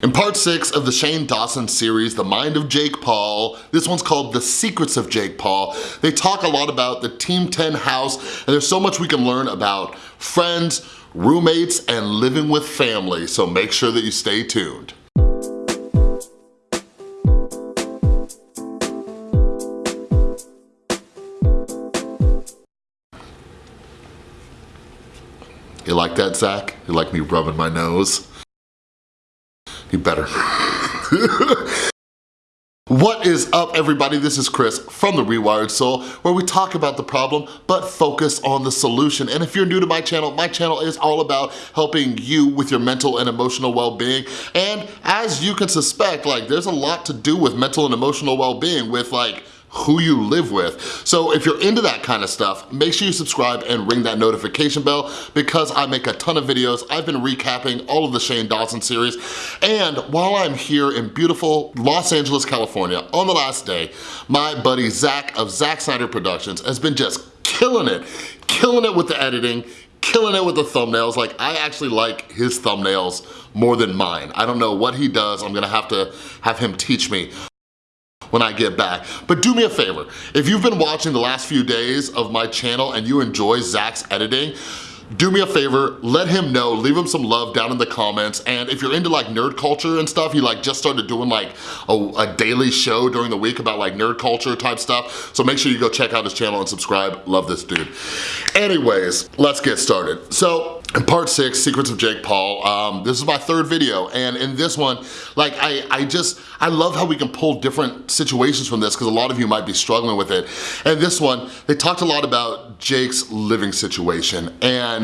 In part six of the Shane Dawson series, The Mind of Jake Paul, this one's called The Secrets of Jake Paul. They talk a lot about the Team 10 house, and there's so much we can learn about friends, roommates, and living with family, so make sure that you stay tuned. You like that, Zach? You like me rubbing my nose? You better. What is up everybody? This is Chris from The Rewired Soul where we talk about the problem but focus on the solution. And if you're new to my channel, my channel is all about helping you with your mental and emotional well-being. And as you can suspect, like there's a lot to do with mental and emotional well-being with like who you live with. So if you're into that kind of stuff, make sure you subscribe and ring that notification bell because I make a ton of videos. I've been recapping all of the Shane Dawson series. And while I'm here in beautiful Los Angeles, California, on the last day, my buddy Zach of Zack Snyder Productions has been just killing it, killing it with the editing, killing it with the thumbnails. Like, I actually like his thumbnails more than mine. I don't know what he does. I'm gonna have to have him teach me when I get back. But do me a favor, if you've been watching the last few days of my channel and you enjoy Zach's editing, do me a favor, let him know, leave him some love down in the comments, and if you're into like nerd culture and stuff, he like just started doing like a, a, daily show during the week about like nerd culture type stuff, so make sure you go check out his channel and subscribe, love this dude. Anyways, let's get started. So in part six, Secrets of Jake Paul, um, this is my third video, and in this one, like, I, I just, I love how we can pull different situations from this, because a lot of you might be struggling with it. And this one, they talked a lot about Jake's living situation, and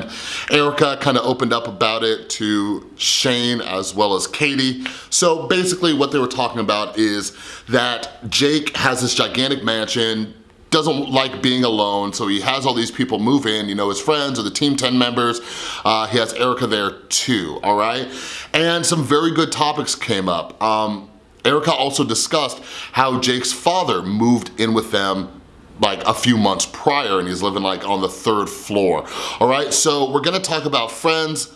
Erika kind of opened up about it to Shane as well as Kati. So basically what they were talking about is that Jake has this gigantic mansion, doesn't like being alone, so he has all these people move in, you know, his friends or the Team 10 members. Uh, he has Erika there too, all right? And some very good topics came up. Um, Erika also discussed how Jake's father moved in with them like a few months prior and he's living like on the third floor, all right? So we're gonna talk about friends,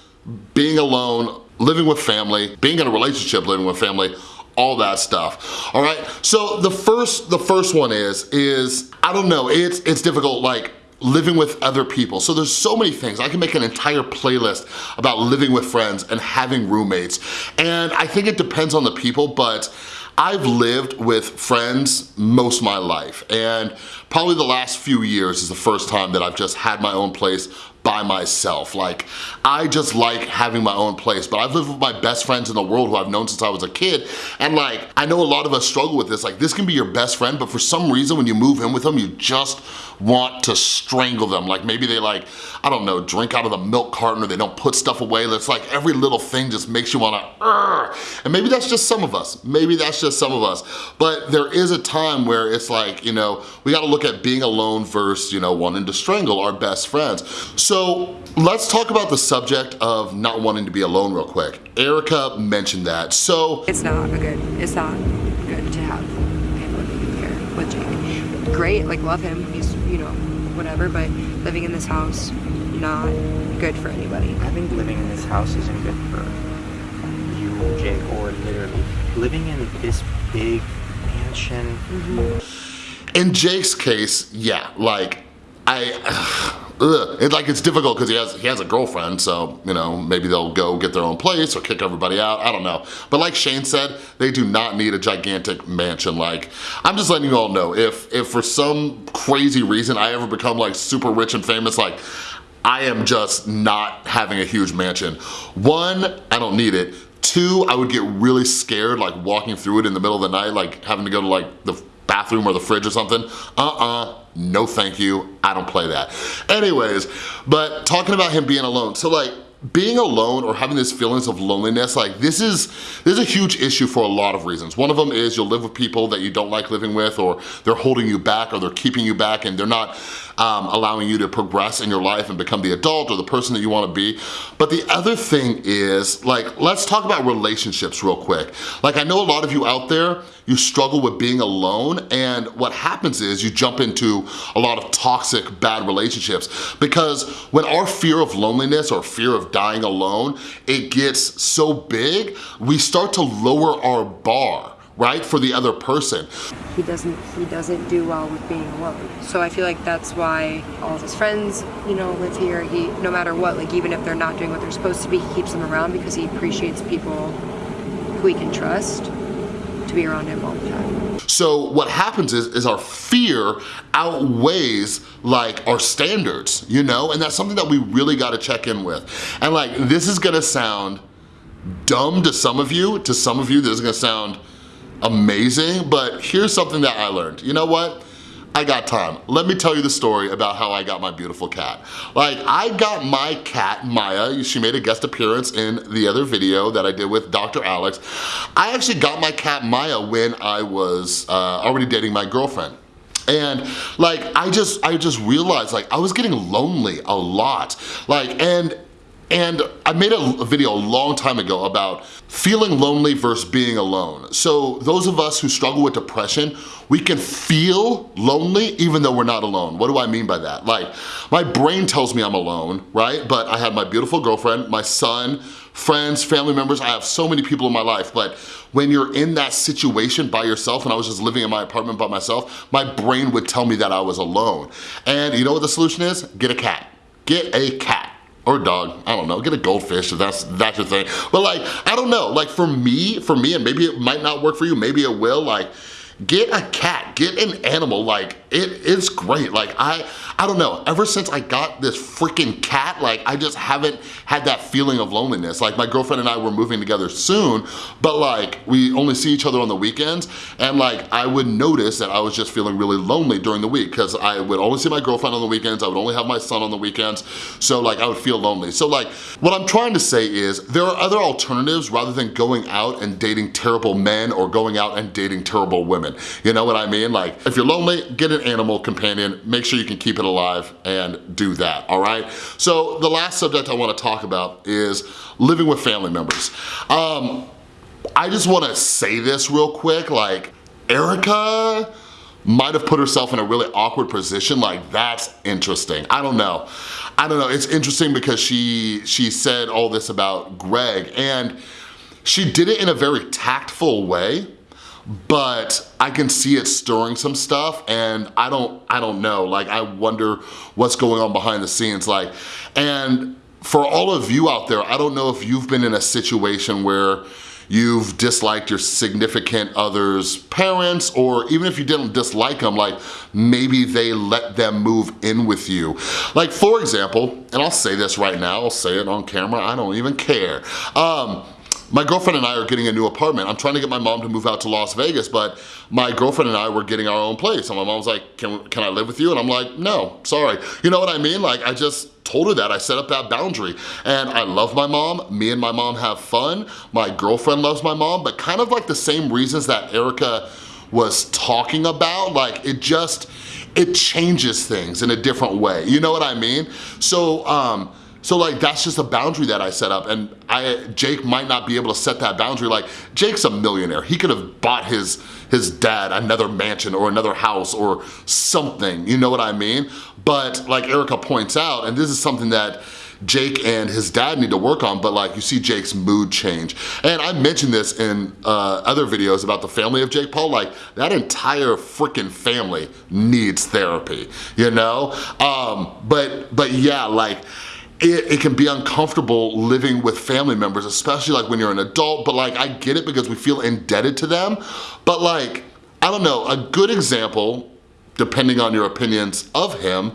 being alone, living with family, being in a relationship, living with family, all that stuff, all right? So the first, the first one is, is, I don't know, it's, it's difficult, like, living with other people. So there's so many things. I can make an entire playlist about living with friends and having roommates. And I think it depends on the people, but I've lived with friends most of my life. And probably the last few years is the first time that I've just had my own place by myself. Like, I just like having my own place, but I've lived with my best friends in the world who I've known since I was a kid, and like, I know a lot of us struggle with this. Like, this can be your best friend, but for some reason, when you move in with them, you just want to strangle them. Like, maybe they like, I don't know, drink out of the milk carton or they don't put stuff away. It's like every little thing just makes you wanna, and maybe that's just some of us. Maybe that's just some of us. But there is a time where it's like, you know, we gotta look at being alone versus, you know, wanting to strangle our best friends. So so let's talk about the subject of not wanting to be alone real quick. Erika mentioned that, so. It's not a good, it's not good to have him living here with Jake. Great, like love him, he's, you know, whatever, but living in this house, not good for anybody. I think living in this house isn't good for you, Jake, or literally living in this big mansion. Mm -hmm. In Jake's case, yeah, like, I, ugh, it, like it's difficult because he has he has a girlfriend, so you know maybe they'll go get their own place or kick everybody out. I don't know. But like Shane said, they do not need a gigantic mansion. Like I'm just letting you all know if if for some crazy reason I ever become like super rich and famous, like I am just not having a huge mansion. One, I don't need it. Two, I would get really scared like walking through it in the middle of the night, like having to go to like the bathroom or the fridge or something. Uh-uh, no thank you, I don't play that. Anyways, but talking about him being alone, so like, being alone or having these feelings of loneliness, like this is, this is a huge issue for a lot of reasons. One of them is you'll live with people that you don't like living with or they're holding you back or they're keeping you back and they're not um, allowing you to progress in your life and become the adult or the person that you wanna be. But the other thing is, like, let's talk about relationships real quick. Like I know a lot of you out there, you struggle with being alone and what happens is you jump into a lot of toxic, bad relationships. Because when our fear of loneliness or fear of dying alone, it gets so big, we start to lower our bar right for the other person. He doesn't he doesn't do well with being alone. So i feel like that's why all of his friends you know live here. He no matter what like even if they're not doing what they're supposed to be he keeps them around because he appreciates people who he can trust to be around him all the time so what happens is is our fear outweighs like our standards you know and that's something that we really got to check in with and like this is gonna sound dumb to some of you to some of you this is gonna sound amazing, but here's something that I learned. You know what? I got time. Let me tell you the story about how I got my beautiful cat. Like, I got my cat, Maya. She made a guest appearance in the other video that I did with Dr. Alex. I actually got my cat, Maya, when I was uh, already dating my girlfriend. And like, I just, I just realized like I was getting lonely a lot. Like, and and I made a video a long time ago about feeling lonely versus being alone. So those of us who struggle with depression, we can feel lonely even though we're not alone. What do I mean by that? Like, my brain tells me I'm alone, right? But I have my beautiful girlfriend, my son, friends, family members, I have so many people in my life, but when you're in that situation by yourself, and I was just living in my apartment by myself, my brain would tell me that I was alone. And you know what the solution is? Get a cat. Get a cat or a dog, I don't know, get a goldfish. If that's, that's your thing. But like, I don't know, like for me, for me, and maybe it might not work for you, maybe it will, like, get a cat, get an animal, like it is great. Like I, I don't know, ever since I got this freaking cat, like I just haven't had that feeling of loneliness. Like my girlfriend and I were moving together soon, but like we only see each other on the weekends and like I would notice that I was just feeling really lonely during the week because I would only see my girlfriend on the weekends, I would only have my son on the weekends, so like I would feel lonely. So like what I'm trying to say is there are other alternatives rather than going out and dating terrible men or going out and dating terrible women. You know what I mean? Like if you're lonely, get an animal companion, make sure you can keep it alive and do that, all right? So the last subject I wanna talk about is living with family members. Um, I just wanna say this real quick, like Erika might have put herself in a really awkward position, like that's interesting. I don't know. I don't know, it's interesting because she, she said all this about Greg and she did it in a very tactful way, but I can see it stirring some stuff and I don't, I don't know. Like I wonder what's going on behind the scenes. Like, and for all of you out there, I don't know if you've been in a situation where you've disliked your significant other's parents or even if you didn't dislike them, like maybe they let them move in with you. Like for example, and I'll say this right now, I'll say it on camera, I don't even care. Um, my girlfriend and I are getting a new apartment. I'm trying to get my mom to move out to Las Vegas, but my girlfriend and I were getting our own place. And my mom's like, can, can I live with you? And I'm like, no, sorry. You know what I mean? Like, I just told her that. I set up that boundary. And I love my mom. Me and my mom have fun. My girlfriend loves my mom, but kind of like the same reasons that Erika was talking about, like it just, it changes things in a different way. You know what I mean? So, um, so like that's just a boundary that I set up and I Jake might not be able to set that boundary. Like Jake's a millionaire. He could have bought his his dad another mansion or another house or something, you know what I mean? But like Erika points out, and this is something that Jake and his dad need to work on, but like you see Jake's mood change. And I mentioned this in uh, other videos about the family of Jake Paul, like that entire freaking family needs therapy, you know? Um, but, but yeah, like, it, it, can be uncomfortable living with family members, especially like when you're an adult, but like I get it because we feel indebted to them. But like, I don't know, a good example depending on your opinions of him.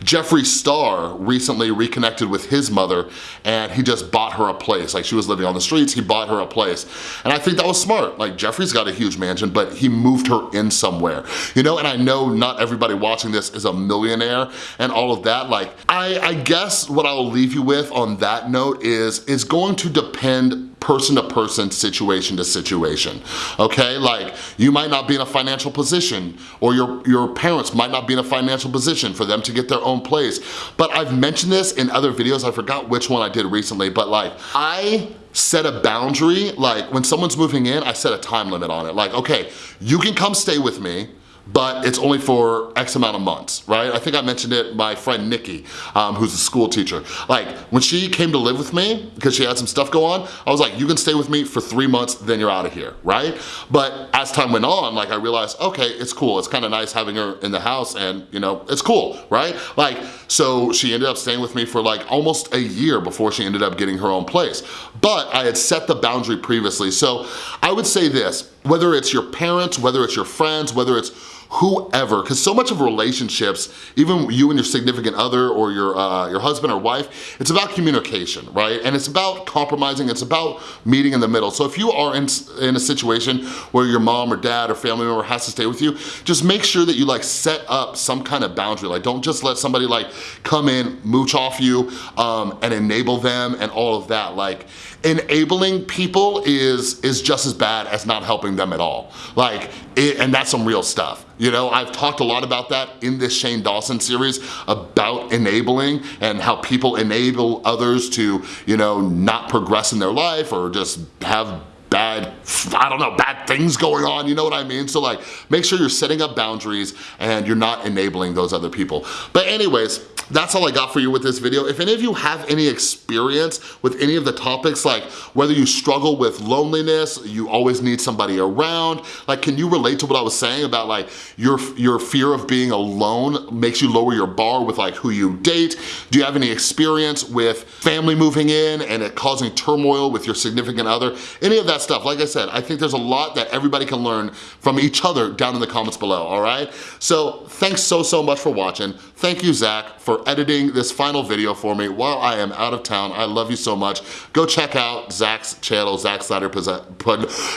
Jeffree Star recently reconnected with his mother and he just bought her a place. Like she was living on the streets, he bought her a place. And I think that was smart. Like Jeffree's got a huge mansion, but he moved her in somewhere. You know, and I know not everybody watching this is a millionaire and all of that. Like, I, I guess what I'll leave you with on that note is, is going to depend person to person, situation to situation, okay? Like you might not be in a financial position or your, your parents might not be in a financial position for them to get their own place. But I've mentioned this in other videos, I forgot which one I did recently, but like I set a boundary, like when someone's moving in, I set a time limit on it. Like, okay, you can come stay with me, but it's only for X amount of months, right? I think I mentioned it, my friend Nikki, um, who's a school teacher. Like, when she came to live with me, because she had some stuff go on, I was like, you can stay with me for three months, then you're out of here, right? But as time went on, like I realized, okay, it's cool. It's kind of nice having her in the house and, you know, it's cool, right? Like, so she ended up staying with me for like almost a year before she ended up getting her own place. But I had set the boundary previously. So I would say this, whether it's your parents, whether it's your friends, whether it's whoever, because so much of relationships, even you and your significant other or your, uh, your husband or wife, it's about communication, right? And it's about compromising, it's about meeting in the middle. So if you are in, in a situation where your mom or dad or family member has to stay with you, just make sure that you like set up some kind of boundary. Like don't just let somebody like come in, mooch off you, um, and enable them and all of that. Like enabling people is, is just as bad as not helping them at all. Like, it, and that's some real stuff. You know, I've talked a lot about that in this Shane Dawson series about enabling and how people enable others to, you know, not progress in their life or just have bad, I don't know, bad things going on, you know what I mean? So like, make sure you're setting up boundaries and you're not enabling those other people. But anyways, that's all I got for you with this video. If any of you have any experience with any of the topics, like whether you struggle with loneliness, you always need somebody around, like can you relate to what I was saying about like your, your fear of being alone makes you lower your bar with like who you date? Do you have any experience with family moving in and it causing turmoil with your significant other? Any of that stuff, like I said, I think there's a lot that everybody can learn from each other down in the comments below, all right? So thanks so, so much for watching. Thank you, Zach, for editing this final video for me while I am out of town. I love you so much. Go check out Zach's channel, Zach Snyder,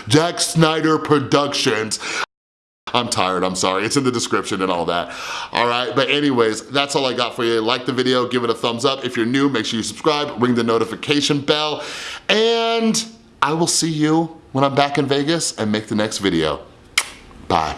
Zack Snyder Productions. I'm tired, I'm sorry. It's in the description and all that. All right, but anyways, that's all I got for you. Like the video, give it a thumbs up. If you're new, make sure you subscribe, ring the notification bell, and I will see you when I'm back in Vegas and make the next video. Bye.